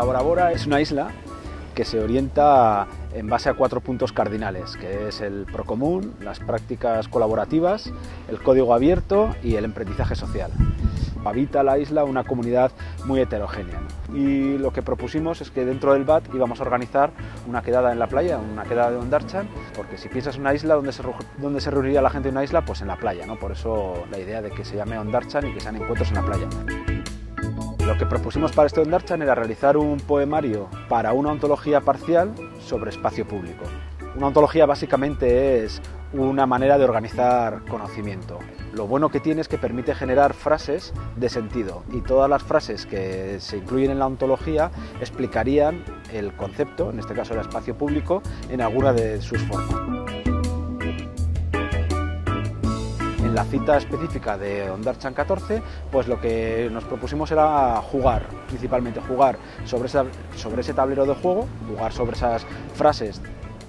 Bora Bora es una isla que se orienta en base a cuatro puntos cardinales, que es el procomún, las prácticas colaborativas, el código abierto y el aprendizaje social. Habita la isla una comunidad muy heterogénea. Y lo que propusimos es que dentro del BAT íbamos a organizar una quedada en la playa, una quedada de Ondarchan, porque si piensas en una isla, ¿dónde se, dónde se reuniría la gente en una isla? Pues en la playa, ¿no? Por eso la idea de que se llame Ondarchan y que sean encuentros en la playa. Lo que propusimos para este Ondarchan era realizar un poemario para una ontología parcial sobre espacio público. Una ontología básicamente es una manera de organizar conocimiento. Lo bueno que tiene es que permite generar frases de sentido y todas las frases que se incluyen en la ontología explicarían el concepto, en este caso el espacio público, en alguna de sus formas. En la cita específica de Ondarchan 14, pues lo que nos propusimos era jugar, principalmente jugar sobre, sobre ese tablero de juego, jugar sobre esas frases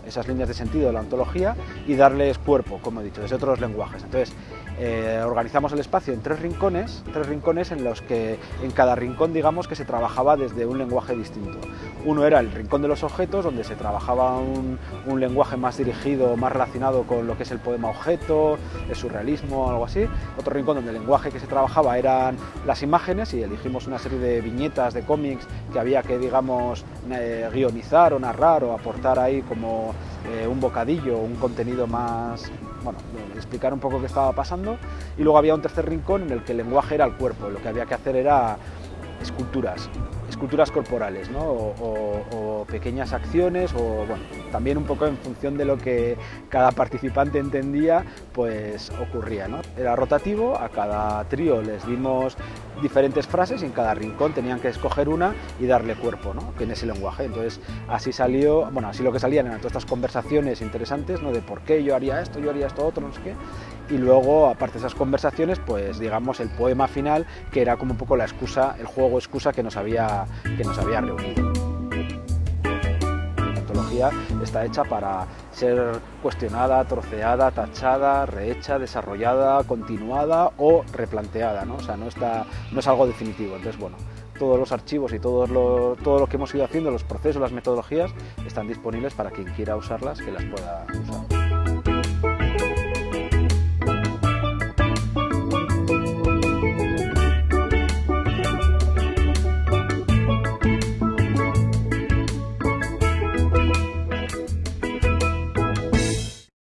esas líneas de sentido de la ontología y darles cuerpo, como he dicho, desde otros lenguajes. Entonces, eh, organizamos el espacio en tres rincones, tres rincones en los que en cada rincón digamos que se trabajaba desde un lenguaje distinto. Uno era el rincón de los objetos, donde se trabajaba un, lenguaje más dirigido, más relacionado con lo que es el poema objeto, el surrealismo, algo así. Otro rincón donde el lenguaje que se trabajaba eran las imágenes y elegimos una serie de viñetas, de cómics que había que digamos eh, guionizar o narrar o aportar ahí como eh, un bocadillo, un contenido más, bueno, explicar un poco qué estaba pasando. Y luego había un tercer rincón en el que el lenguaje era el cuerpo, lo que había que hacer era esculturas, esculturas corporales, ¿no? o, pequeñas acciones, o bueno, también un poco en función de lo que cada participante entendía, pues ocurría. ¿no? Era rotativo, a cada trío les dimos diferentes frases y en cada rincón tenían que escoger una y darle cuerpo ¿no? en ese lenguaje. Entonces así salió, bueno, así lo que salían eran todas estas conversaciones interesantes, ¿no? de por qué yo haría esto, yo haría esto otro, no sé qué. Y luego, aparte de esas conversaciones, pues digamos el poema final, que era como un poco la excusa, el juego excusa que nos había, que nos había reunido. Está hecha para ser cuestionada, troceada, tachada, rehecha, desarrollada, continuada o replanteada, ¿no? O sea, no, está, no es algo definitivo. Entonces, bueno, todos los archivos y todo lo, todo lo que hemos ido haciendo, los procesos, las metodologías, están disponibles para quien quiera usarlas, que las pueda usar.